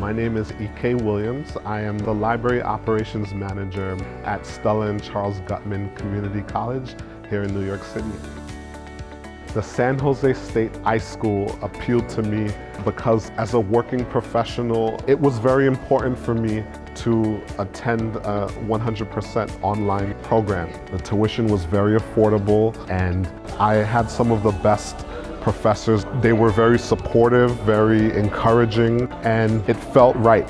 My name is E.K. Williams. I am the Library Operations Manager at Stella and Charles Guttman Community College here in New York City. The San Jose State iSchool appealed to me because as a working professional, it was very important for me to attend a 100% online program. The tuition was very affordable and I had some of the best professors. They were very supportive, very encouraging, and it felt right.